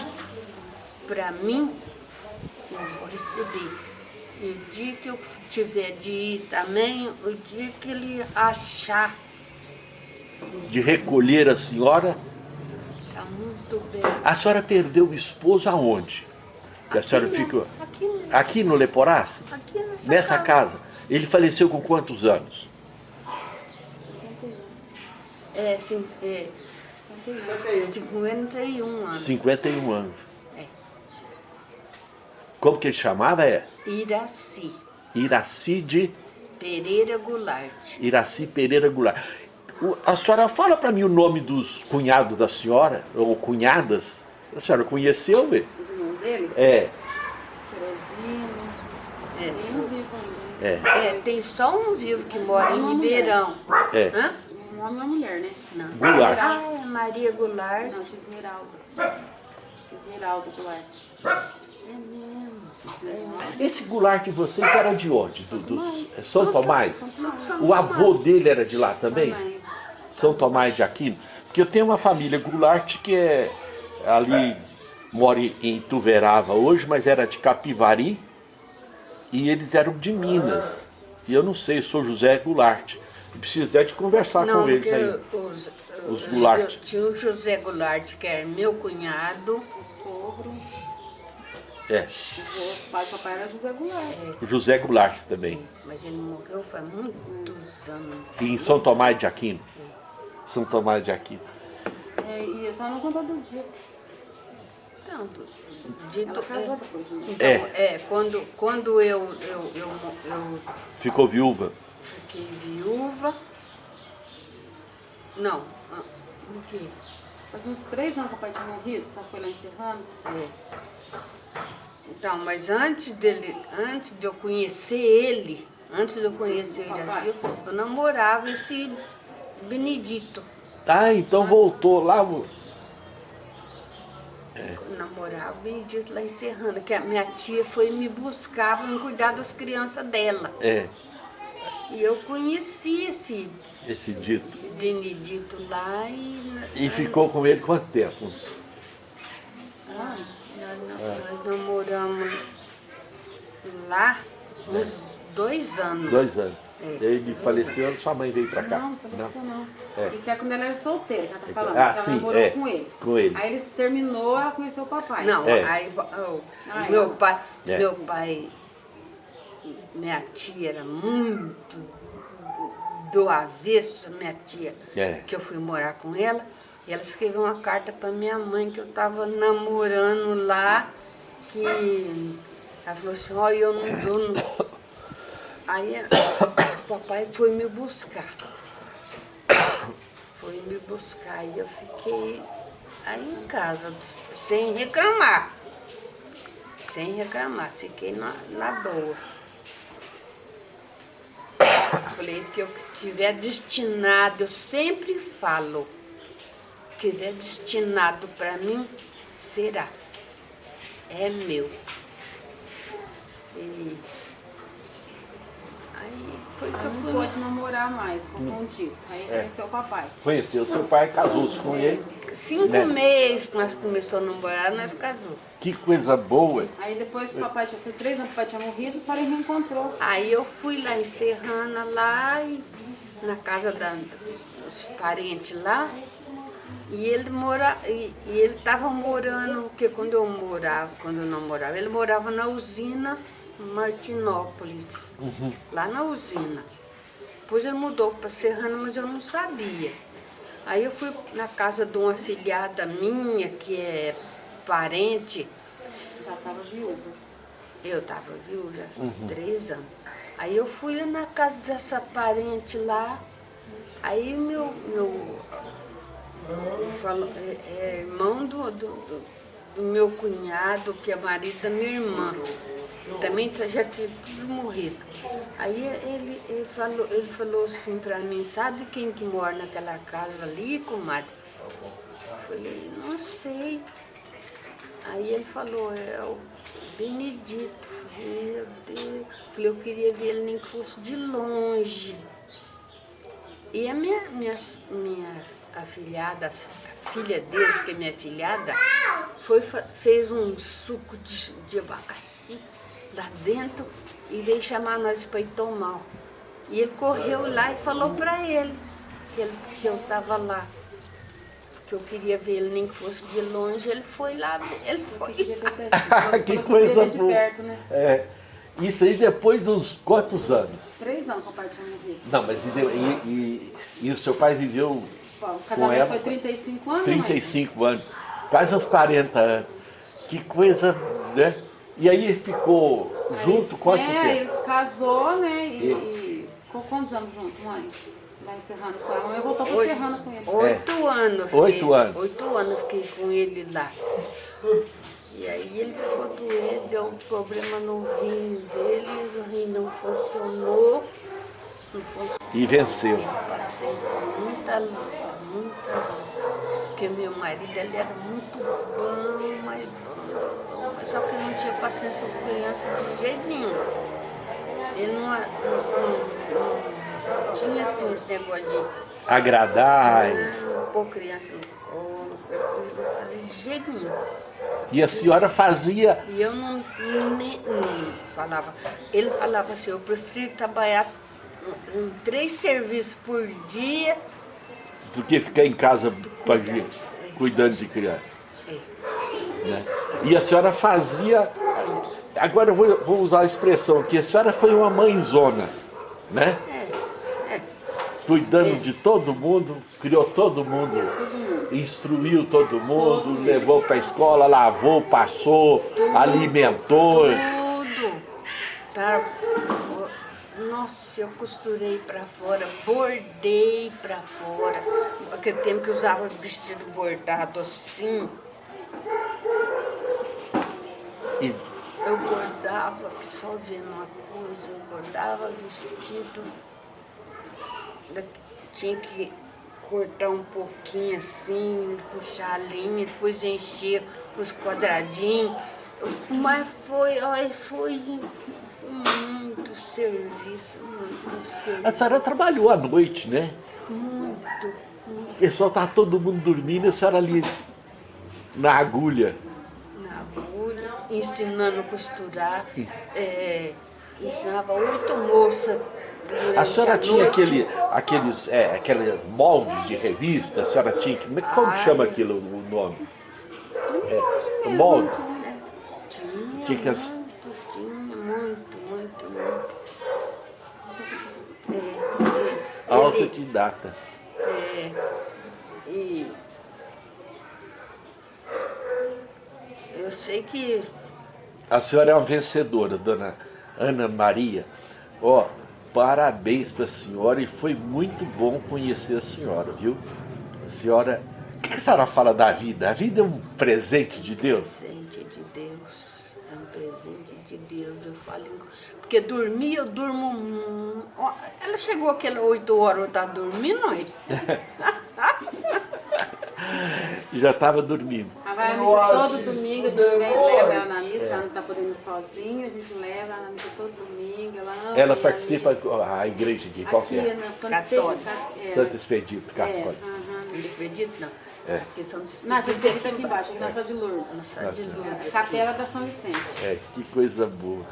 para mim, eu vou receber. E o dia que eu tiver de ir também, o dia que ele achar. De recolher a senhora? Está muito bem. A senhora perdeu o esposo aonde? Que a senhora ficou? Aqui, aqui no Leporace? Aqui nessa, nessa casa. casa. Ele faleceu com quantos anos? É, sim, é, 51 anos. 51 anos. É. Como que ele chamava? É? Iraci. Iraci de? Pereira Goulart. Iraci Pereira Goulart. A senhora fala para mim o nome dos cunhados da senhora, ou cunhadas. A senhora conheceu, velho? Os irmãos dele? É. Terezinho. É. Tem um vivo ainda. É. é. Tem só um vivo que mora em Ribeirão. É. Hã? Um homem e uma mulher, né? Não. Goulart. Ah, é Maria Goulart. Não, Xesmeraldo. Xesmeraldo Goulart. É mesmo. Esse Goulart de vocês era de onde? Do, do é São Tomás? O avô dele era de lá também? São Tomás de Aquino? Porque eu tenho uma família Goulart que é ali, mora em Tuverava hoje, mas era de Capivari. E eles eram de Minas. E eu não sei, eu sou José Goulart. Preciso até de conversar não, com eles aí. Os, os Goulart. Tinha o José Goulart, que era meu cunhado. O sogro. É. O pai do papai era José Goulart. É. José Goulart também. Mas ele morreu faz muitos anos. E em São Tomás de Aquino. É. São Tomás de Aquino. É, e é só não contar do dia. Não, dito, é, né? então, é. é, quando, quando eu, eu, eu, eu... Ficou viúva? Fiquei viúva. Não, ah, o quê? Faz uns três anos que o pai tinha morrido, só foi lá encerrando. É. Então, mas antes dele, antes de eu conhecer ele, antes de eu conhecer o Iraci, eu namorava esse Benedito. Ah, então voltou lá. É. Eu namorava o Benedito lá em Serrana, que a minha tia foi me buscar para me cuidar das crianças dela. É. E eu conheci esse esse dito. Benedito lá e... E ficou com ele quanto tempo? Ah, nós, é. nós namoramos lá uns dois anos. Dois anos. É. Ele faleceu, sua mãe veio pra cá? Não, faleceu não. não. É. Isso é quando ela era solteira, que ela tá falando. Ah, sim, namorou é. com ele. Com ele. Aí ele se terminou, ela conheceu o papai. Não, é. aí oh, meu pai, é. meu pai, minha tia era muito do avesso, minha tia, é. que eu fui morar com ela, e ela escreveu uma carta para minha mãe que eu estava namorando lá, que ela falou assim, olha, eu não dou. Aí o papai foi me buscar. Foi me buscar e eu fiquei aí em casa, sem reclamar. Sem reclamar, fiquei na, na boa. Falei, que eu tiver destinado, eu sempre falo, que tiver destinado para mim, será. É meu. E aí foi que eu não pôde namorar mais com o. Aí é. conheceu o papai. Conheceu seu pai, casou-se com ele. Cinco né? meses que nós começamos a namorar, nós casamos. Que coisa boa. Aí depois o papai já foi três anos, o papai tinha morrido, o pai reencontrou. Aí eu fui lá em Serrana, lá, e, na casa da, dos parentes lá, e ele mora, e, e ele estava morando, porque quando eu morava, quando eu não morava, ele morava na usina Martinópolis, uhum. lá na usina. Depois ele mudou para Serrana, mas eu não sabia. Aí eu fui na casa de uma filhada minha, que é parente. Já estava viúva. Eu estava viúva, uhum. três anos. Aí eu fui na casa dessa parente lá, aí meu, meu falo, é, é irmão do, do, do, meu cunhado, que é marido da minha irmã, também já tinha tudo morrido. Aí ele, ele, falou, ele falou assim para mim, sabe quem que mora naquela casa ali, comadre? Eu falei, não sei. Aí ele falou, é o Benedito. Meu Deus. Falei, eu queria ver ele nem fosse de longe. E a minha, minha, minha afilhada, a filha deles, que é minha filhada, foi, fez um suco de, de abacaxi lá dentro e veio chamar nós para ir tomar. E ele correu lá e falou para ele que, ele, que eu estava lá que eu queria ver ele nem que fosse de longe, ele foi lá, ele foi lá. que coisa boa. Perto, né? é. Isso aí depois dos quantos anos? Três anos que o pai tinha morrido. Não, mas e, e, e, e o seu pai viveu Bom, o casamento com ela, foi 35 anos? 35 mãe? anos, quase uns 40 anos. Que coisa, né? E aí ficou aí, junto quanto é, tempo? É, eles casou, né? E, e... e ficou quantos anos junto, mãe? Lá em Serrano com ela. Eu voltou para Serrano com ele. Oito é. anos. Fiquei, oito anos. Oito anos fiquei com ele lá. E aí ele ficou doente, deu um problema no rim dele, o rim não funcionou. Não funcionou. E venceu. Passei muita luta, muita luta. Porque meu marido ele era muito bom, mas bom, bom. Só que não tinha paciência com criança de jeito nenhum. Ele não, não, não tinha assim esse negócio de... Agradar. Não, pôr criança no colo, de jeito nenhum. E a senhora fazia... E eu não, nem, não falava. Ele falava assim, eu prefiro trabalhar em três serviços por dia... Do que ficar em casa cuidando, cuidando de criança. É. Né? E a senhora fazia... Agora eu vou, vou usar a expressão aqui, a senhora foi uma mãezona, né? Cuidando de todo mundo, criou todo mundo, instruiu todo mundo, levou para a escola, lavou, passou, alimentou. Tudo. Tá. Nossa, eu costurei para fora, bordei para fora. Aquele tempo que usava vestido bordado assim. E... Eu bordava, só vendo uma coisa, eu bordava vestido. Tinha que cortar um pouquinho assim, puxar a linha, depois encher os quadradinhos. Mas foi, olha, foi muito serviço, muito serviço. A senhora trabalhou à noite, né? Muito, muito. O pessoal estava todo mundo dormindo e a senhora ali na agulha. Na agulha, ensinando a costurar. É, ensinava oito moças a senhora tinha aquele, aqueles, é, aquele molde de revista, a senhora tinha, como, como Ai. chama aquilo, o nome? É, molde? Tinha, tinha, muito, muito, muito. É, Autodidata. É, e eu sei que... A senhora é uma vencedora, dona Ana Maria. Ó, parabéns para a senhora e foi muito bom conhecer a senhora, viu? A senhora, o que a senhora fala da vida? A vida é um presente de Deus? Presente de Deus, é um presente de Deus, eu falo, porque dormir eu durmo, ela chegou aquela 8 horas, eu estava dormindo, não é? Já estava dormindo. Ela vai todo domingo, a gente na missa, ela não está podendo ir sozinha, a gente leva ela missa todo domingo. Ela, ama ela participa da igreja aqui, qual que é? Na Santa Católica. Expedito. Santo Expedito, Católico. É, uhum. Expedito não. É. São dos Não, Santa Expedito aqui embaixo, aqui na São de Lourdes. Nossa, de Lourdes. Capela da São Vicente. É, que coisa boa.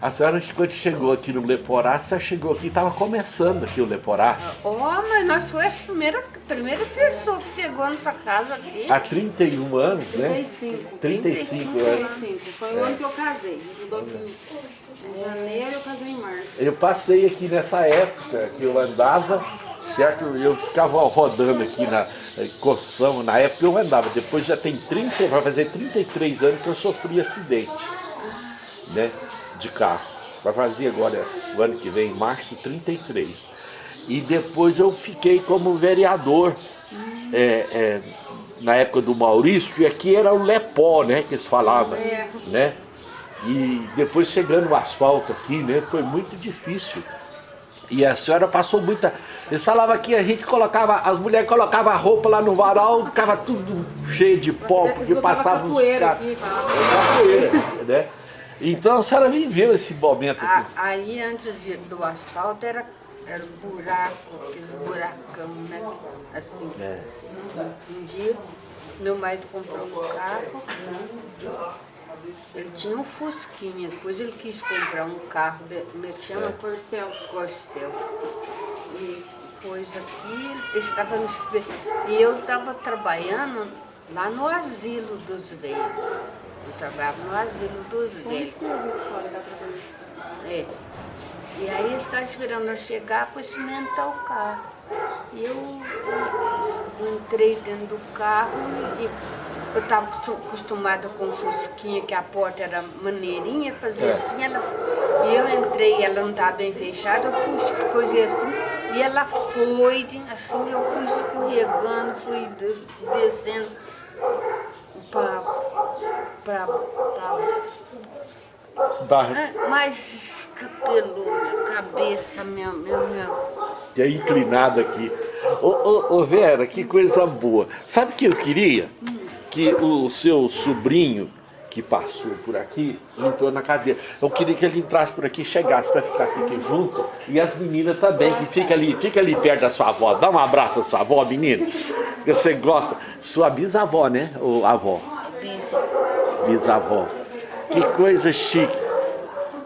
A senhora, quando chegou aqui no Leporácio, chegou aqui, estava começando aqui o Leporácio. Oh, mas nós foi a primeira, primeira pessoa que pegou nossa casa aqui. Há 31 anos, né? 35. 35 anos. 35. Foi o ano que eu casei. Mudou aqui em janeiro, eu casei em março. Eu passei aqui nessa época que eu andava, certo? Eu ficava rodando aqui na Coção, na época eu andava. Depois já tem 30, vai fazer 33 anos que eu sofri acidente, né? De carro. Vai fazer agora, o ano que vem, março 33. E depois eu fiquei como vereador, é, é, na época do Maurício, e aqui era o Lepó, né, que eles falavam, né? E depois chegando o asfalto aqui, né, foi muito difícil. E a senhora passou muita... Eles falavam que a gente colocava, as mulheres colocavam a roupa lá no varal, ficava tudo cheio de pó, porque passava uns caras... Capoeira, né? Então a senhora viveu esse momento aqui. Aí antes de, do asfalto era, era buraco, aqueles buracão, né? Assim. É. Um dia meu marido comprou um carro, ele tinha um Fusquinha, depois ele quis comprar um carro, de, como é que chama? É. Corcel. Corcel. E depois aqui, ele estava me E eu estava trabalhando lá no asilo dos velhos. Eu trabalhava no asilo dos velhos. É. E aí ele estava esperando eu chegar para cimentar o carro. E eu, eu entrei dentro do carro e, eu estava acostumada com fusquinha, que a porta era maneirinha, fazia é. assim, ela, e eu entrei, ela não estava bem fechada, eu puxei, assim, e ela foi, assim, eu fui escorregando, fui descendo para... para, Barra. Mas escapelou minha cabeça, minha, minha, minha... Que é inclinada aqui. Ô, ô, ô, Vera, que coisa boa. Sabe o que eu queria? Hum que o seu sobrinho que passou por aqui entrou na cadeira. Eu queria que ele entrasse por aqui, chegasse para ficar assim aqui junto. E as meninas também, que fica ali, fica ali perto da sua avó. Dá um abraço à sua avó, menina. Você gosta. Sua bisavó, né? Ou avó? Bisavó. Que coisa chique.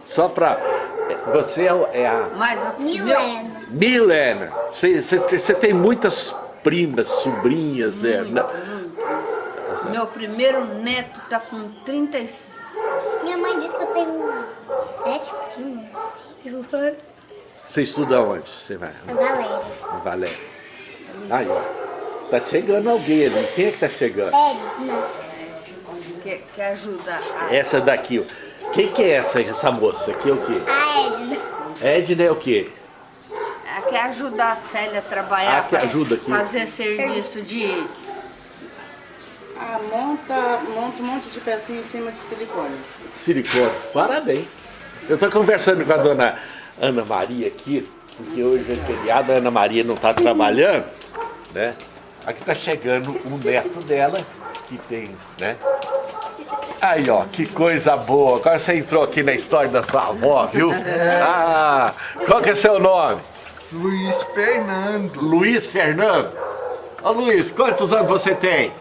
Só para Você é a... Mas a... Milena. Milena. Você, tem muitas primas, sobrinhas. Muito, é, muito. Meu primeiro neto está com 36. Minha mãe disse que eu tenho sete primos. Você estuda onde? Você vai? Na Valéria. Na Valéria. Aí, ó. Tá chegando alguém ali. Quem é que tá chegando? Edna. Que, que ajuda a... Essa daqui, ó. Quem que é essa, essa moça? Aqui é o quê? A Edna. Edna é o quê? É que ajuda a Célia a trabalhar. Ah, que ajuda aqui. Fazer serviço de... Ah, monta, monta um monte de pecinha em cima de silicone. Silicone. Parabéns. Eu estou conversando com a dona Ana Maria aqui, porque hoje é feriado, a Ana Maria não está trabalhando, né? Aqui está chegando um neto dela, que tem, né? Aí, ó, que coisa boa. Agora você entrou aqui na história da sua avó, viu? Ah, qual que é seu nome? Luiz Fernando. Luiz Fernando. Ô Luiz, quantos anos você tem?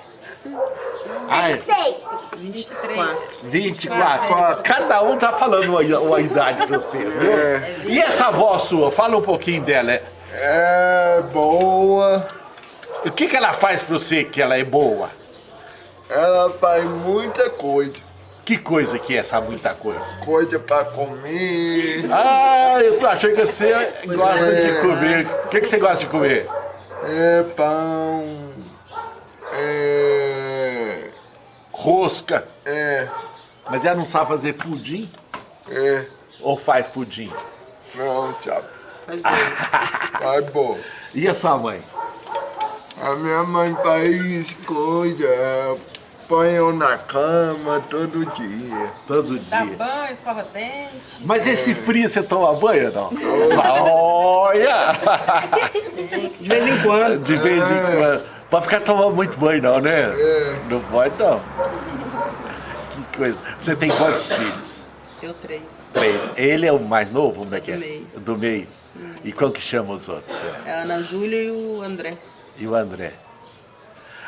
Ai, Seis. 23. 24. Cada um tá falando uma, uma idade pra você, viu? E essa avó sua? Fala um pouquinho dela. é? É boa. O que, que ela faz pra você que ela é boa? Ela faz muita coisa. Que coisa que é essa muita coisa? Coisa pra comer. Ah, eu tô achando que você gosta de comer. O que, que você gosta de comer? É pão. É. Rosca. É. Mas ela não sabe fazer pudim? É. Ou faz pudim? Não, sabe? Faz bem. Faz bom. E a sua mãe? A minha mãe faz coisa. Põe eu na cama todo dia. Todo Dá dia. banho, escova dente. Mas esse frio você toma banho não? Olha! De vez em quando. De vez em quando. Pode ficar tomando muito banho não, né? Não pode não. Coisa. Você tem quantos filhos? Eu três. Três. Ele é o mais novo? Como é que é? Do meio. Do meio. E como que chama os outros? É a Ana Júlia e o André. E o André?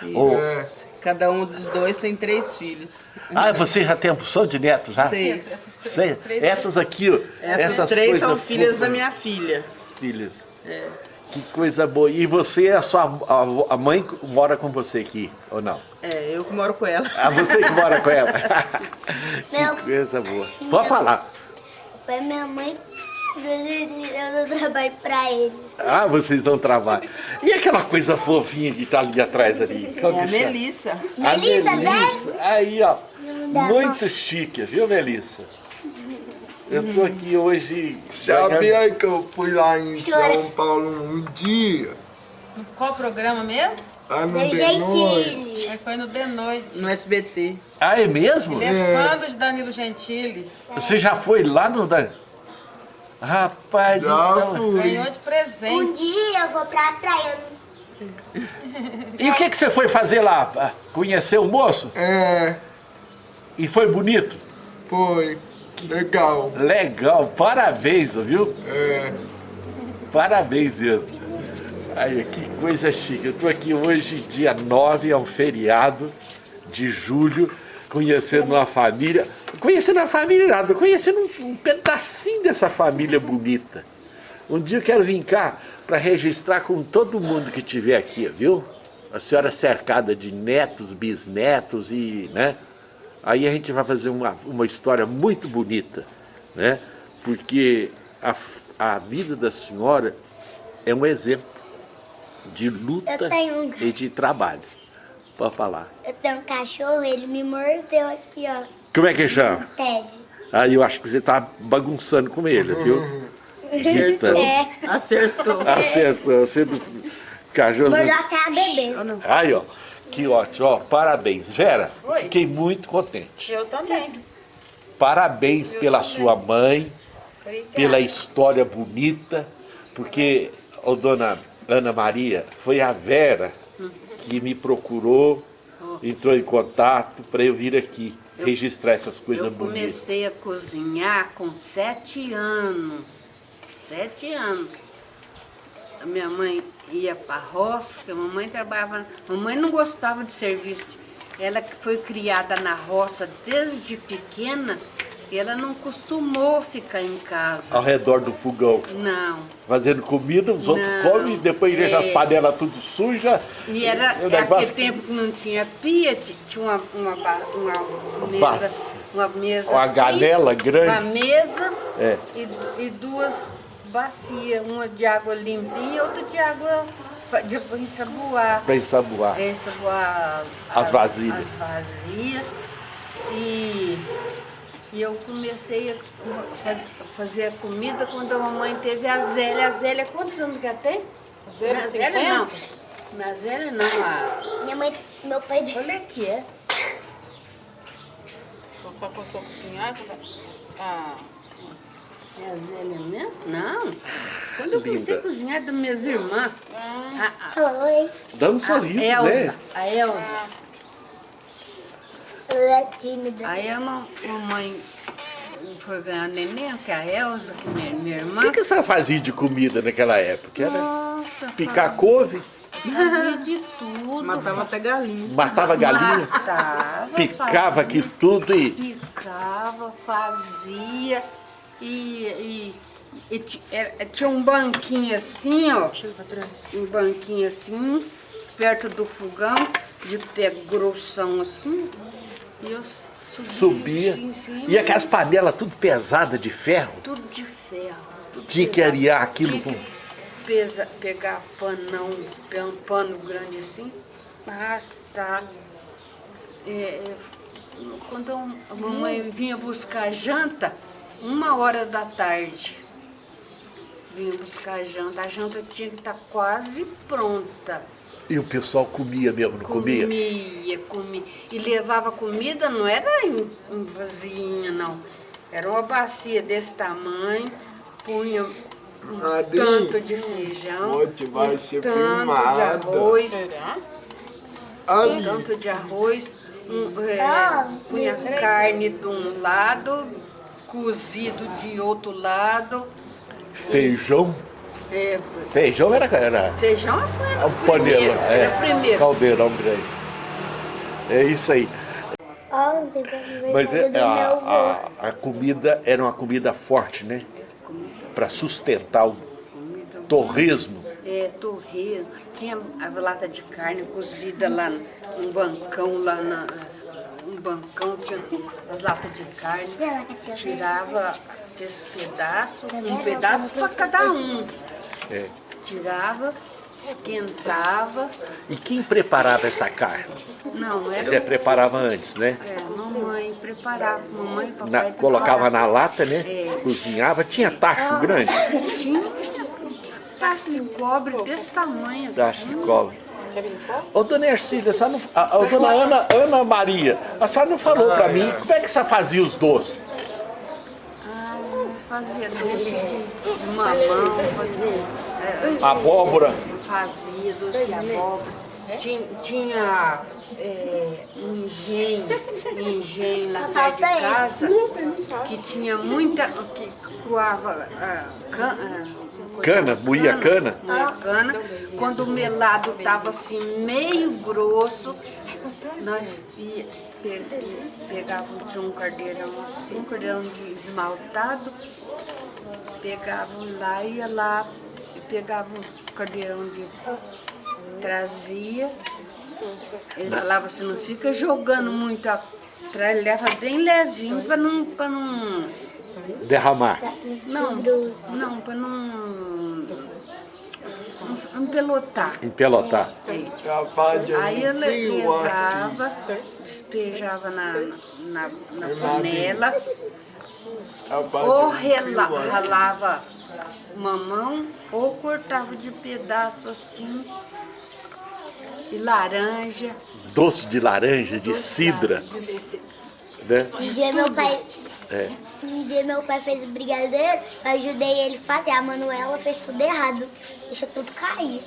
Isso. Cada um dos dois tem três filhos. Ah, você já tem a opção de neto já? Seis. Seis. Essas aqui, ó. Essas essas três são filhas fofas. da minha filha. Filhas. É. Que coisa boa. E você, a sua a, a mãe mora com você aqui, ou não? É, eu que moro com ela. Ah, você que mora com ela. Meu- que coisa boa. Pode falar. Foi minha mãe. Eu dou trabalho pra eles. Ah, vocês dão trabalho. E aquela coisa fofinha que tá ali atrás ali? Como É a chama? Melissa. A Melissa, Melissa. Aí, ó. Muito chique, viu, Melissa? Eu tô aqui hoje... Sabia que eu fui lá em São Paulo um dia? Qual programa mesmo? Lá no Meu de noite. Gentili. Aí foi no The Noite. No SBT. Ah, é mesmo? Ele é fã do Danilo Gentili. Você já foi lá no... Dan- Rapaz, Já então... fui. Ganhou de Um presente. dia eu vou pra praia. E o que, que você foi fazer lá? Ah, Conhecer o moço? É, E foi bonito? foi. Legal. Legal, parabéns, viu? É, Parabéns mesmo. Aí, que coisa chique. Eu tô aqui hoje, dia 9, é um feriado de julho, conhecendo uma família. Conhecendo a família nada, conhecendo um, um pedacinho dessa família bonita. Um dia eu quero vir cá para registrar com todo mundo que estiver aqui, viu? A senhora cercada de netos, bisnetos e, né? Aí a gente vai fazer uma, uma história muito bonita, né? Porque a, a vida da senhora é um exemplo de luta um- e de trabalho. Pode falar. Eu tenho um cachorro, ele me mordeu aqui, ó. Como é que chama? Ted. Aí eu acho que você tá bagunçando com ele, viu? Acertando. É. Acertou. Acertou. Você cachorro. Mordeu até a bebê. Aí, ó. Que ótimo, ó. Parabéns. Vera, Oi. fiquei muito contente. Eu também. Parabéns pela também. sua mãe, Obrigada. pela história bonita, porque, ô dona Ana Maria, foi a Vera que me procurou, entrou em contato para eu vir aqui registrar essas coisas Eu bonitas. comecei a cozinhar com sete anos. Sete anos. A minha mãe ia para a roça, porque a mamãe trabalhava. Mamãe não gostava de serviço. Ela foi criada na roça desde pequena e ela não costumou ficar em casa. Ao redor do fogão, Não. fazendo comida, os outros Não, comem, e depois deixa as é. panelas tudo sujas. E era é aquele tempo que não tinha pia, ti- tinha uma, uma, uma mesa, uma mesa Uma assim, grande. uma mesa É. e, e duas bacias, uma de água limpinha e outra de água pa- de pra ensaboar. Para ensaboar. É, ensaboar As vasilhas. As vasilhas. E E eu comecei a faz, fazer a comida quando a mamãe teve a Zélia. A Zélia, quantos anos que ela tem? Zélia, Não, a Zélia 50? não. Na Zélia não. A... Minha mãe, meu pai. Olha aqui, é. Só começou a cozinhar? Ah, É a Zélia mesmo? Não. Quando eu comecei a cozinhar das minhas irmãs, a, a, Oi, Dando a sorriso, Elza, né? a Elza. ela é tímida. Aí a mam- mamãe foi ganhar neném, que é a Elza, que é minha, minha irmã. O que, que você fazia de comida naquela época? Era Nossa, picar fazia- couve, Fazia de tudo. Matava até galinha. matava galinha, Matava, picava fazia, aqui tudo e Picava, fazia e, e, e ti- era- tinha um banquinho assim, ó. Chega pra trás. Um banquinho assim, perto do fogão, de pé grossão assim. E eu subia, subia. assim, E aquelas panelas tudo pesadas de ferro. Tudo de ferro. tudo Tinha que pesado. arear aquilo Tinha com- que pesa, pegar panão, um pano grande assim, arrastar. É, é, quando a mamãe vinha buscar janta, uma hora da tarde, vinha buscar janta, a janta tinha que estar quase pronta. E o pessoal comia mesmo, não comia? Comia, comia. E levava comida, não era em, em vasinha, não. Era uma bacia desse tamanho, punha um Madrinha, tanto de feijão, vai um ser tanto de filmado. arroz, será? um tanto de arroz, um, é, punha carne de um lado, cozido de outro lado. Feijão. é, Feijão era, era feijão era um panela. primeiro, era primeiro. Caldeirão grande. É isso aí. Mas é, a, a, a comida era uma comida forte, né? Para sustentar o torresmo. É, torresmo. Tinha a lata de carne cozida lá num bancão, lá na. Um bancão, tinha as latas de carne. Tirava esse pedaço, um pedaço para cada um. É. Tirava, esquentava. E quem preparava essa carne? Não, Já era. preparava antes, né? É, mamãe preparava, mamãe e papai. Na- colocava na preparavam. lata, né? É. Cozinhava. Tinha tacho grande? Tinha tacho de cobre desse tamanho assim. Tacho de cobre. Ô, dona Ercília, a não, a, a dona Ana, Ana Maria, a senhora não falou pra mim como é que você fazia os doces? Ah, fazia doce de, mamão, fazia, é, Abóbora. fazia doce de abóbora. Tinha, tinha é, um engenho, um engenho lá perto de casa, que tinha muita, que coava ah, can- ah, coisa- Cana, moía cana? moía cana. Quando o melado estava assim meio grosso, nós ia, pe- pegávamos de um cardeirão assim, um cardeirão de esmaltado, pegavam lá, ia lá, pegava um cardeirão de trazia. Ele falava assim, não fica jogando muito a leva bem levinho para não, pra não. Derramar. Não, não, para não, empelotar. Empelotar. de Aí aqui. levava, despejava na, na, na panela, ou ralava mamão, ou cortava de pedaço assim, e laranja. Doce de laranja, de cidra. de- Né? Um dia meu pai. É. Um dia meu pai fez o brigadeiro, eu ajudei ele a fazer. A Manuela fez tudo errado. Deixou tudo cair.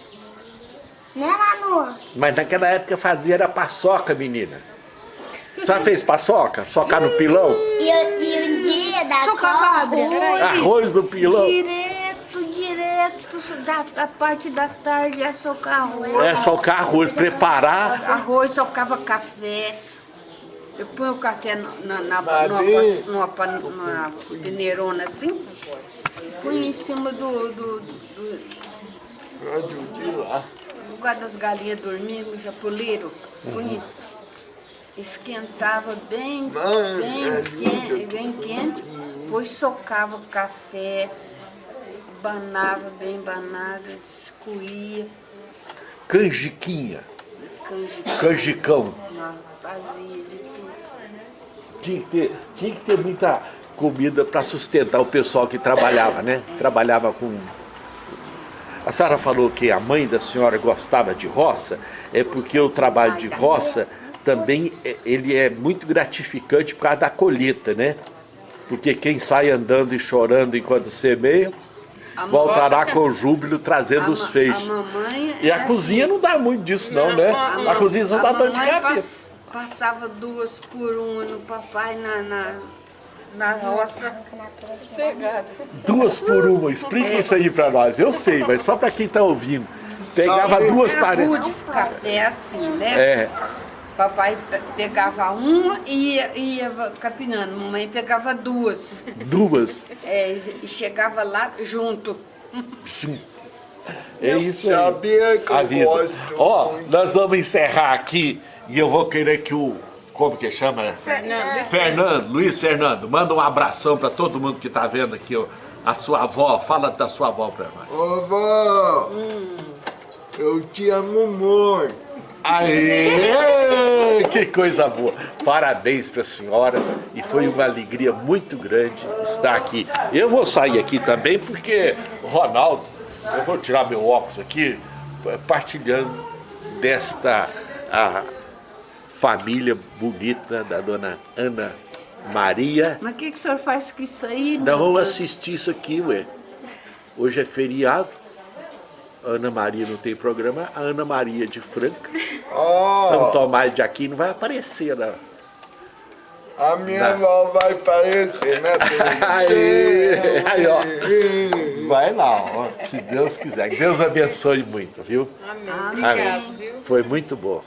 Né, Manu? Mas naquela época fazia era paçoca, menina. Senhora fez paçoca? Socar no pilão? E, eu- e um dia da Socava cobra. arroz. Arroz do pilão. Direto, direto, da, da parte da tarde é socar arroz. É, socar arroz, preparar. Arroz, socava café. Eu ponho o café na, na, na, Mas numa, pan- numa peneirona assim, põe em cima do, do, do de lá. lugar das galinhas dormindo, japuleiro. Põe, esquentava bem, Mãe, bem, ajuda. quente, bem quente, depois socava o café, banava bem banado, escoía, Canjiquinha. canjica, Canjicão. fazia de tudo. Tinha que ter, tinha que ter muita comida para sustentar o pessoal que trabalhava, né? Trabalhava com... A senhora falou que a mãe da senhora gostava de roça, é porque o trabalho de roça também é- ele é muito gratificante por causa da colheita, né? Porque quem sai andando e chorando enquanto semeia, voltará com júbilo trazendo os ma- feixes. A E a é cozinha não dá muito disso não, né? A cozinha só a dá dor de cabeça. Pass- passava duas por uma no papai na, na, na roça. Duas por uma, explica isso aí pra nós. Eu sei, mas só pra quem tá ouvindo. Pegava duas Era paredes. de café assim, né? É, Papai pe- pegava uma e ia, ia capinando. Mamãe pegava duas. duas. É, e chegava lá junto. É isso aí. Sabia que A eu vida. gosto Ó, nós vamos encerrar aqui e eu vou querer que o. Como que chama? Fernando, Fernando, Luiz Fernando, manda um abração pra todo mundo que tá vendo aqui, ó. A sua avó, fala da sua avó pra nós. Ô, vó, eu te amo muito. Aê! Que coisa boa! Parabéns para a senhora e foi uma alegria muito grande estar aqui. Eu vou sair aqui também porque, Ronaldo, eu vou tirar meu óculos aqui, partilhando desta a família bonita da dona Ana Maria. Mas o que, que o senhor faz com isso aí? Nós vamos Deus? assistir isso aqui, ué. Hoje é feriado. A Ana Maria não tem programa. A Ana Maria de Franca. Ó, São Tomás de Aquino vai aparecer lá. a minha avó vai aparecer, né? Aí, aí, ó. Vai lá, ó, se Deus quiser. Que Deus abençoe muito, viu? amém. Obrigado, viu? Foi muito bom.